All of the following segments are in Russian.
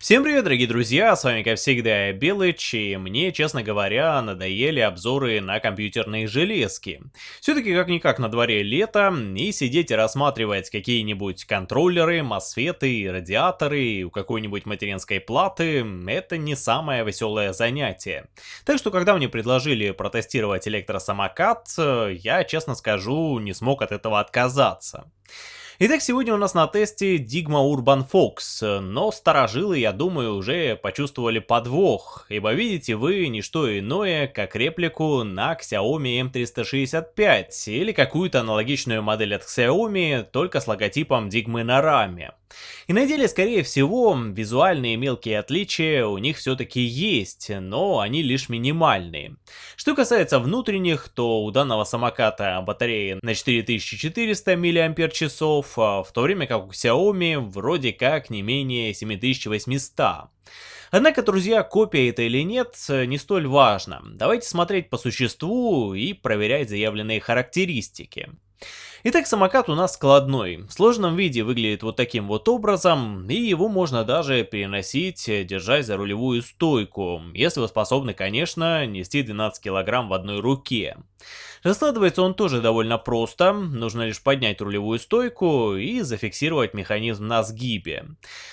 Всем привет, дорогие друзья, с вами как всегда Белыч, и мне, честно говоря, надоели обзоры на компьютерные железки. Все-таки как-никак на дворе лето, и сидеть и рассматривать какие-нибудь контроллеры, мосфеты, радиаторы у какой-нибудь материнской платы, это не самое веселое занятие. Так что, когда мне предложили протестировать электросамокат, я, честно скажу, не смог от этого отказаться. Итак, сегодня у нас на тесте Digma Urban Fox, но старожилы, я думаю, уже почувствовали подвох, ибо видите вы не что иное, как реплику на Xiaomi M365 или какую-то аналогичную модель от Xiaomi, только с логотипом Digma на раме. И на деле, скорее всего, визуальные мелкие отличия у них все-таки есть, но они лишь минимальные. Что касается внутренних, то у данного самоката батарея на 4400 мАч, в то время как у Xiaomi вроде как не менее 7800. Однако, друзья, копия это или нет, не столь важно. Давайте смотреть по существу и проверять заявленные характеристики. Итак, самокат у нас складной. В сложном виде выглядит вот таким вот образом, и его можно даже переносить, держась за рулевую стойку, если вы способны, конечно, нести 12 килограмм в одной руке. Раскладывается он тоже довольно просто, нужно лишь поднять рулевую стойку и зафиксировать механизм на сгибе.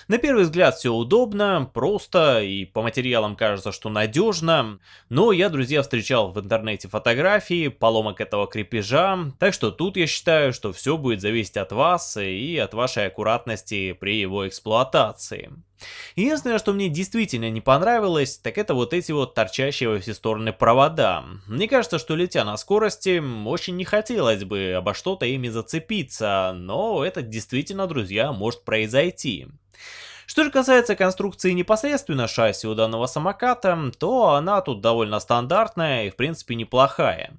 На первый взгляд все удобно, просто и по материалам кажется, что надежно, но я, друзья, встречал в интернете фотографии поломок этого крепежа, так что тут я считаю, что все будет зависеть от вас и от вашей аккуратности при его эксплуатации. Единственное, что мне действительно не понравилось, так это вот эти вот торчащие во все стороны провода. Мне кажется, что летя на скорости, очень не хотелось бы обо что-то ими зацепиться, но это действительно, друзья, может произойти. Что же касается конструкции непосредственно шасси у данного самоката, то она тут довольно стандартная и в принципе неплохая.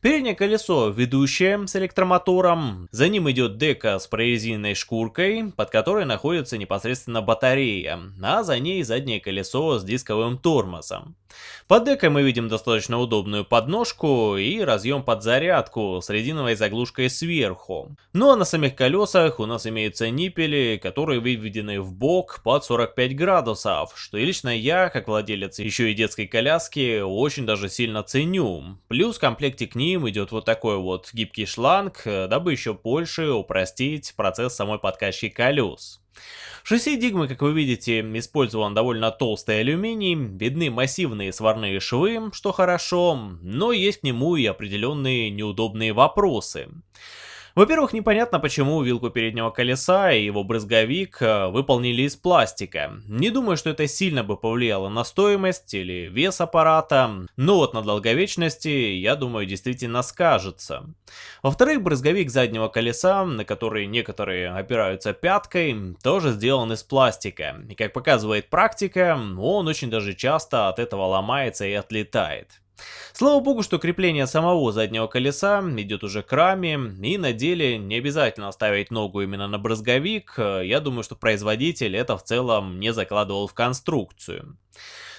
Переднее колесо ведущее с электромотором, за ним идет дека с прорезиненной шкуркой, под которой находится непосредственно батарея, а за ней заднее колесо с дисковым тормозом. Под декой мы видим достаточно удобную подножку и разъем под зарядку с резиновой заглушкой сверху. Ну а на самих колесах у нас имеются ниппели, которые выведены в бок под 45 градусов, что лично я, как владелец еще и детской коляски, очень даже сильно ценю. Плюс в комплекте к ним идет вот такой вот гибкий шланг, дабы еще больше упростить процесс самой подкачки колес. В шасси Дигмы, как вы видите, использован довольно толстый алюминий, видны массивные сварные швы, что хорошо, но есть к нему и определенные неудобные вопросы. Во-первых, непонятно, почему вилку переднего колеса и его брызговик э, выполнили из пластика. Не думаю, что это сильно бы повлияло на стоимость или вес аппарата, но вот на долговечности, я думаю, действительно скажется. Во-вторых, брызговик заднего колеса, на который некоторые опираются пяткой, тоже сделан из пластика. И как показывает практика, он очень даже часто от этого ломается и отлетает. Слава богу, что крепление самого заднего колеса идет уже к раме, и на деле не обязательно ставить ногу именно на брызговик, я думаю, что производитель это в целом не закладывал в конструкцию.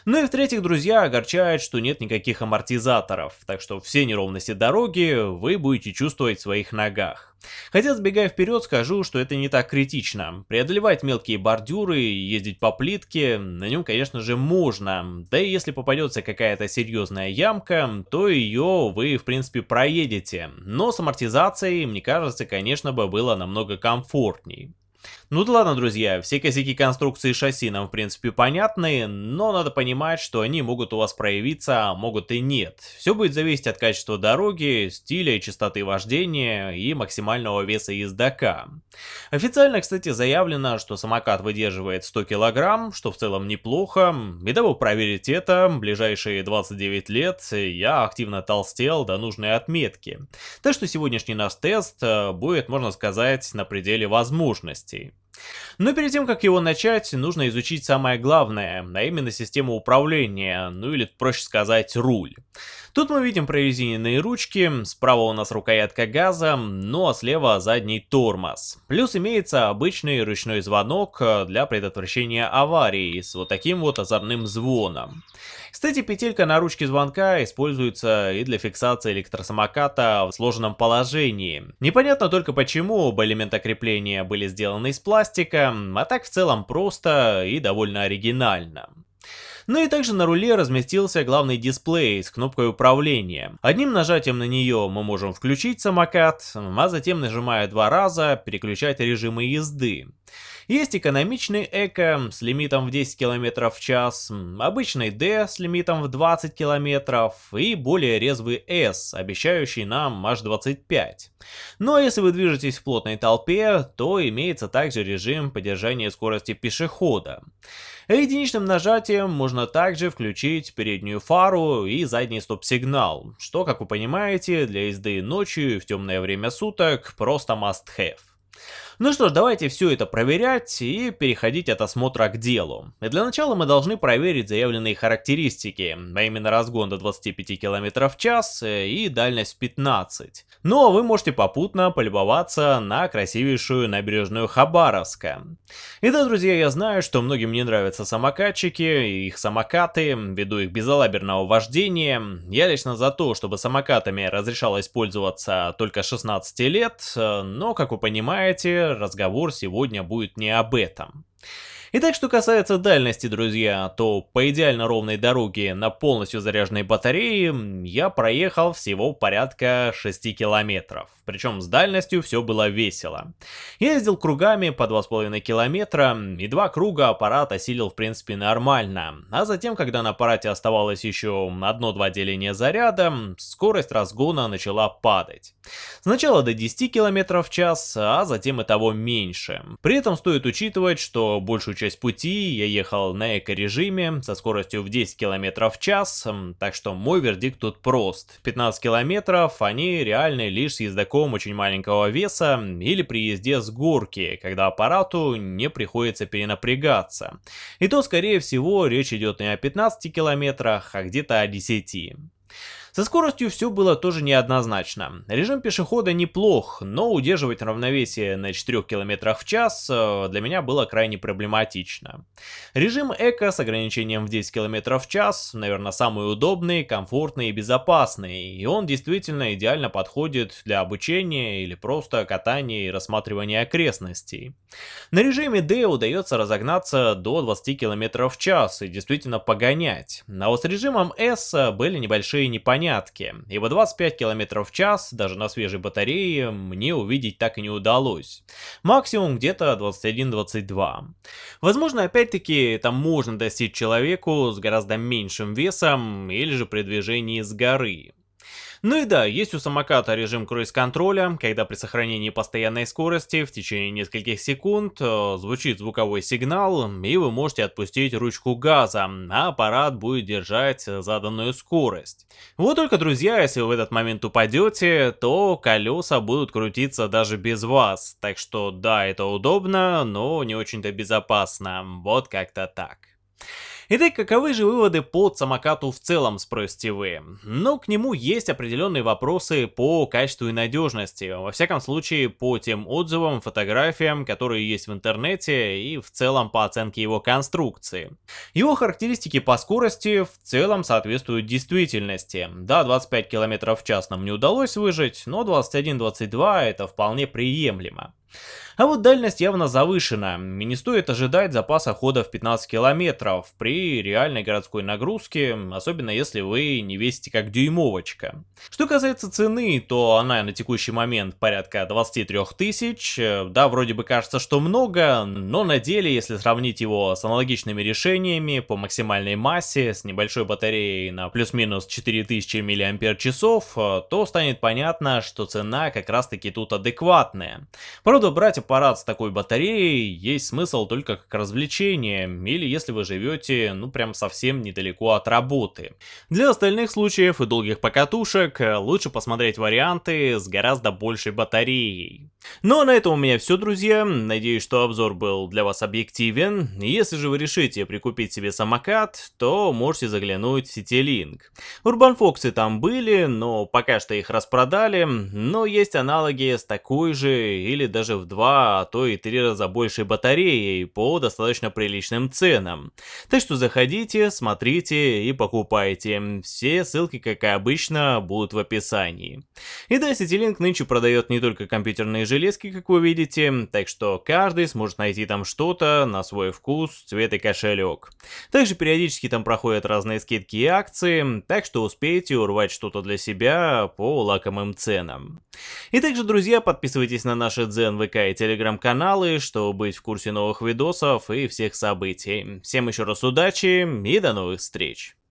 Ну и в-третьих, друзья, огорчает, что нет никаких амортизаторов, так что все неровности дороги вы будете чувствовать в своих ногах. Хотя, сбегая вперед, скажу, что это не так критично. Преодолевать мелкие бордюры ездить по плитке на нем, конечно же, можно. Да и если попадется какая-то серьезная ямка, то ее вы, в принципе, проедете. Но с амортизацией, мне кажется, конечно бы было намного комфортней. Ну да ладно, друзья, все косяки конструкции шасси нам в принципе понятны, но надо понимать, что они могут у вас проявиться, а могут и нет. Все будет зависеть от качества дороги, стиля и частоты вождения и максимального веса ездока. Официально, кстати, заявлено, что самокат выдерживает 100 кг, что в целом неплохо, и дабы проверить это, ближайшие 29 лет я активно толстел до нужной отметки. Так что сегодняшний наш тест э, будет, можно сказать, на пределе возможностей. Но перед тем, как его начать, нужно изучить самое главное, а именно систему управления, ну или проще сказать руль. Тут мы видим прорезиненные ручки, справа у нас рукоятка газа, ну а слева задний тормоз. Плюс имеется обычный ручной звонок для предотвращения аварии с вот таким вот озорным звоном. Кстати, петелька на ручке звонка используется и для фиксации электросамоката в сложенном положении. Непонятно только почему оба элемента крепления были сделаны из пластика, а так в целом просто и довольно оригинально. Ну и также на руле разместился главный дисплей с кнопкой управления. Одним нажатием на нее мы можем включить самокат, а затем нажимая два раза переключать режимы езды. Есть экономичный эко с лимитом в 10 км в час, обычный D с лимитом в 20 км и более резвый S, обещающий нам аж 25. Ну а если вы движетесь в плотной толпе, то имеется также режим поддержания скорости пешехода. Единичным нажатием можно также включить переднюю фару и задний стоп-сигнал, что, как вы понимаете, для езды ночью в темное время суток просто must-have. Ну что ж, давайте все это проверять и переходить от осмотра к делу. И для начала мы должны проверить заявленные характеристики, а именно разгон до 25 км в час э, и дальность 15. Но вы можете попутно полюбоваться на красивейшую набережную Хабаровска. И да, друзья, я знаю, что многим не нравятся самокатчики и их самокаты, ввиду их безалаберного вождения. Я лично за то, чтобы самокатами разрешалось пользоваться только 16 лет, э, но, как вы понимаете, разговор сегодня будет не об этом. Итак, что касается дальности, друзья, то по идеально ровной дороге на полностью заряженной батарее я проехал всего порядка 6 километров. Причем с дальностью все было весело. Я ездил кругами по 2,5 километра, и два круга аппарат осилил в принципе нормально. А затем, когда на аппарате оставалось еще одно-два деления заряда, скорость разгона начала падать. Сначала до 10 км в час, а затем и того меньше. При этом стоит учитывать, что большую часть пути я ехал на эко-режиме со скоростью в 10 км в час, так что мой вердикт тут прост. 15 км они реальны лишь с ездаком очень маленького веса или при езде с горки, когда аппарату не приходится перенапрягаться. И то, скорее всего, речь идет не о 15 километрах, а где-то о 10. Со скоростью все было тоже неоднозначно. Режим пешехода неплох, но удерживать равновесие на 4 км в час э, для меня было крайне проблематично. Режим эко с ограничением в 10 км в час, наверное, самый удобный, комфортный и безопасный, и он действительно идеально подходит для обучения или просто катания и рассматривания окрестностей. На режиме D удается разогнаться до 20 км в час и действительно погонять, а вот с режимом S были небольшие непонятности непонятки, ибо 25 км в час даже на свежей батарее мне увидеть так и не удалось. Максимум где-то 21-22. Возможно, опять-таки, там можно достичь человеку с гораздо меньшим весом или же при движении с горы. Ну и да, есть у самоката режим круиз-контроля, когда при сохранении постоянной скорости в течение нескольких секунд э, звучит звуковой сигнал, и вы можете отпустить ручку газа, а аппарат будет держать заданную скорость. Вот только, друзья, если вы в этот момент упадете, то колеса будут крутиться даже без вас. Так что да, это удобно, но не очень-то безопасно. Вот как-то так. Итак, каковы же выводы по самокату в целом, спросите вы? Ну, к нему есть определенные вопросы по качеству и надежности, во всяком случае по тем отзывам, фотографиям, которые есть в интернете и в целом по оценке его конструкции. Его характеристики по скорости в целом соответствуют действительности. Да, 25 км в час нам не удалось выжить, но 21-22 это вполне приемлемо. А вот дальность явно завышена, и не стоит ожидать запаса хода в 15 километров при реальной городской нагрузке, особенно если вы не весите как дюймовочка. Что касается цены, то она на текущий момент порядка 23 тысяч, да, вроде бы кажется, что много, но на деле, если сравнить его с аналогичными решениями по максимальной массе, с небольшой батареей на плюс-минус 4000 мАч, то станет понятно, что цена как раз таки тут адекватная. Правда, брать аппарат с такой батареей есть смысл только как развлечение, или если вы живете, ну прям совсем недалеко от работы. Для остальных случаев и долгих покатушек лучше посмотреть варианты с гораздо большей батареей. Ну а на этом у меня все, друзья. Надеюсь, что обзор был для вас объективен. Если же вы решите прикупить себе самокат, то можете заглянуть в Citylink. Urban Fox там были, но пока что их распродали, но есть аналоги с такой же или даже в два, а то и три раза большей батареей по достаточно приличным ценам. Так что заходите, смотрите и покупайте. Все ссылки, как и обычно, будут в описании. И да, Citylink нынче продает не только компьютерные железки, железки, как вы видите, так что каждый сможет найти там что-то на свой вкус, цвет и кошелек. Также периодически там проходят разные скидки и акции, так что успейте урвать что-то для себя по лакомым ценам. И также, друзья, подписывайтесь на наши Дзен, ВК и Телеграм-каналы, чтобы быть в курсе новых видосов и всех событий. Всем еще раз удачи и до новых встреч!